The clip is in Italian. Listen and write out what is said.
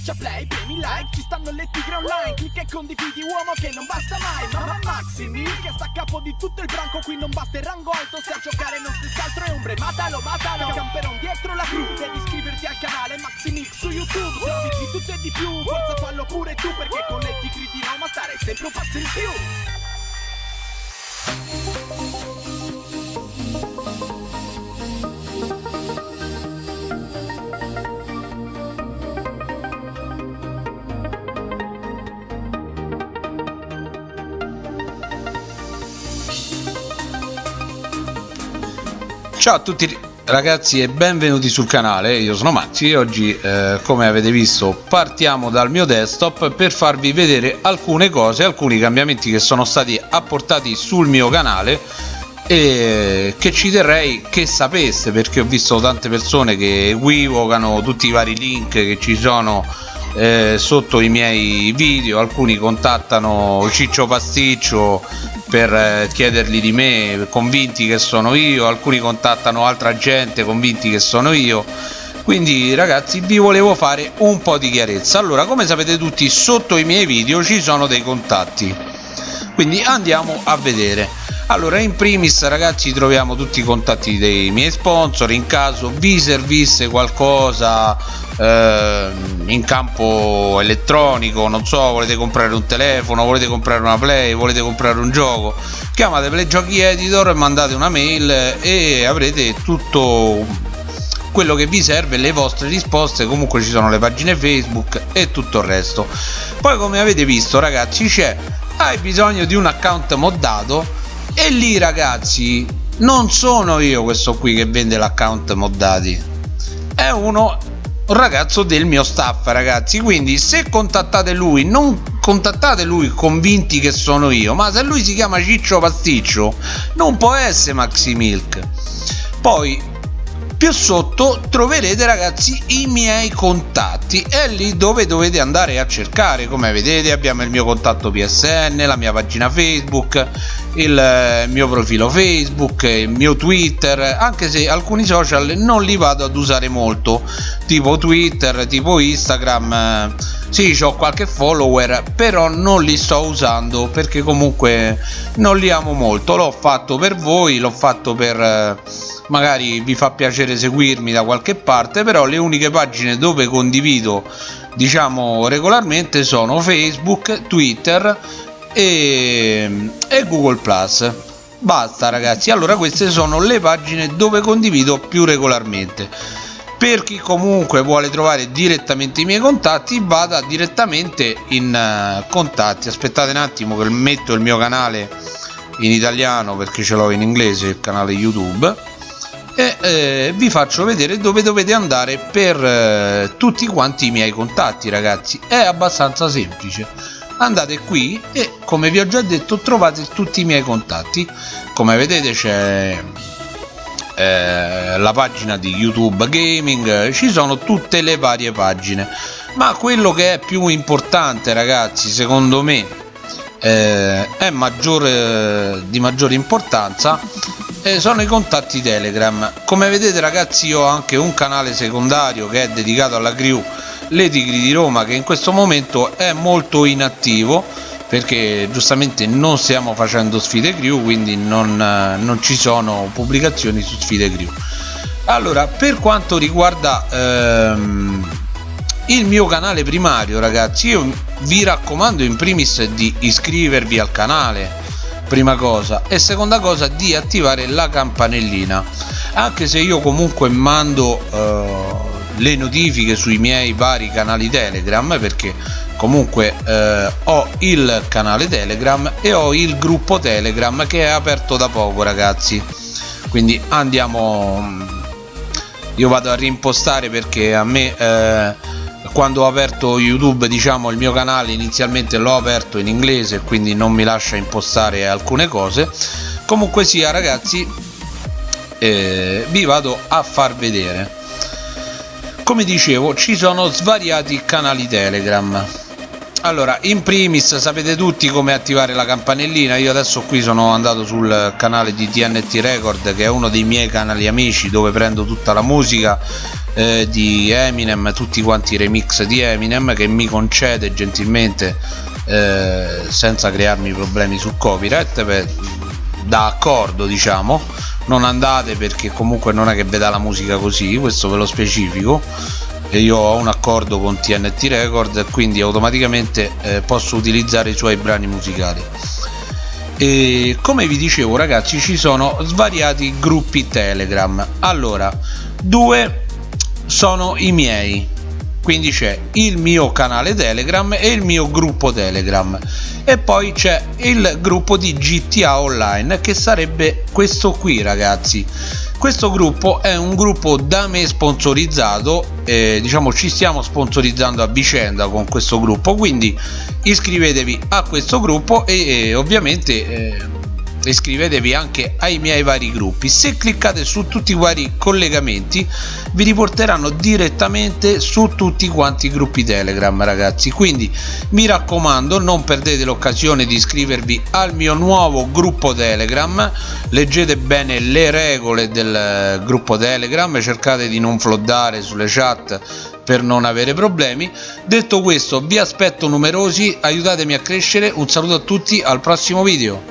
Schiaccia play, premi like, ci stanno le tigre online Clicca e condividi uomo che non basta mai Mamma Maxi Mil che sta a capo di tutto il branco Qui non basta il rango alto se a giocare non stessi altro è ombre Matalo, matalo, camperon dietro la crew Devi iscriverti al canale Maxi Mix su YouTube Se di tutto e di più, forza fallo pure tu Perché con le tigre di Roma stare sempre un passo in più Ciao a tutti ragazzi e benvenuti sul canale, io sono Maxi e oggi eh, come avete visto partiamo dal mio desktop per farvi vedere alcune cose, alcuni cambiamenti che sono stati apportati sul mio canale e che ci terrei che sapeste perché ho visto tante persone che equivocano tutti i vari link che ci sono eh, sotto i miei video. Alcuni contattano Ciccio Pasticcio per eh, chiederli di me convinti che sono io alcuni contattano altra gente convinti che sono io. Quindi ragazzi vi volevo fare un po' di chiarezza. Allora come sapete tutti sotto i miei video ci sono dei contatti. Quindi andiamo a vedere allora in primis ragazzi troviamo tutti i contatti dei miei sponsor. In caso vi servisse qualcosa eh, in campo elettronico non so volete comprare un telefono volete comprare una play volete comprare un gioco chiamate play giochi editor mandate una mail e avrete tutto quello che vi serve le vostre risposte. Comunque ci sono le pagine facebook e tutto il resto. Poi come avete visto ragazzi c'è hai bisogno di un account moddato e lì ragazzi non sono io questo qui che vende l'account moddati. È uno un ragazzo del mio staff ragazzi. Quindi se contattate lui non contattate lui convinti che sono io ma se lui si chiama Ciccio Pasticcio non può essere Maxi Milk. Poi più sotto troverete ragazzi i miei contatti. È lì dove dovete andare a cercare. Come vedete abbiamo il mio contatto psn la mia pagina facebook il eh, mio profilo facebook il mio twitter anche se alcuni social non li vado ad usare molto tipo twitter tipo instagram eh, sì ho qualche follower però non li sto usando perché comunque non li amo molto. L'ho fatto per voi l'ho fatto per eh, magari vi fa piacere seguirmi da qualche parte però le uniche pagine dove condivido diciamo regolarmente sono facebook twitter e, e google plus. Basta ragazzi. Allora queste sono le pagine dove condivido più regolarmente. Per chi comunque vuole trovare direttamente i miei contatti vada direttamente in uh, contatti. Aspettate un attimo che metto il mio canale in italiano perché ce l'ho in inglese il canale youtube. E eh, vi faccio vedere dove dovete andare per eh, tutti quanti i miei contatti ragazzi. È abbastanza semplice andate qui e come vi ho già detto trovate tutti i miei contatti. Come vedete c'è eh, la pagina di youtube gaming ci sono tutte le varie pagine. Ma quello che è più importante ragazzi secondo me eh, è maggiore di maggiore importanza eh, sono i contatti telegram. Come vedete ragazzi io ho anche un canale secondario che è dedicato alla crew le tigri di roma che in questo momento è molto inattivo perché giustamente non stiamo facendo sfide crew quindi non, non ci sono pubblicazioni su sfide crew allora per quanto riguarda ehm, il mio canale primario ragazzi io vi raccomando in primis di iscrivervi al canale prima cosa e seconda cosa di attivare la campanellina. Anche se io comunque mando eh, le notifiche sui miei vari canali telegram perché comunque eh, ho il canale telegram e ho il gruppo telegram che è aperto da poco ragazzi. Quindi andiamo io vado a rimpostare perché a me eh, quando ho aperto youtube diciamo il mio canale inizialmente l'ho aperto in inglese quindi non mi lascia impostare alcune cose. Comunque sia ragazzi eh, vi vado a far vedere come dicevo ci sono svariati canali telegram. Allora in primis sapete tutti come attivare la campanellina. Io adesso qui sono andato sul canale di TNT Record che è uno dei miei canali amici dove prendo tutta la musica eh, di Eminem tutti quanti i remix di Eminem che mi concede gentilmente eh, senza crearmi problemi su copyright per, da accordo diciamo non andate perché comunque non è che veda la musica così questo ve lo specifico. E io ho un accordo con TNT Record quindi automaticamente eh, posso utilizzare i suoi brani musicali. E come vi dicevo ragazzi ci sono svariati gruppi telegram. Allora due sono i miei quindi c'è il mio canale telegram e il mio gruppo telegram. E poi c'è il gruppo di gta online che sarebbe questo qui ragazzi. Questo gruppo è un gruppo da me sponsorizzato eh, diciamo ci stiamo sponsorizzando a vicenda con questo gruppo. Quindi iscrivetevi a questo gruppo e, e ovviamente eh, iscrivetevi anche ai miei vari gruppi. Se cliccate su tutti i vari collegamenti vi riporteranno direttamente su tutti quanti i gruppi telegram ragazzi. Quindi mi raccomando non perdete l'occasione di iscrivervi al mio nuovo gruppo telegram. Leggete bene le regole del gruppo telegram. Cercate di non floddare sulle chat per non avere problemi. Detto questo vi aspetto numerosi. Aiutatemi a crescere. Un saluto a tutti. Al prossimo video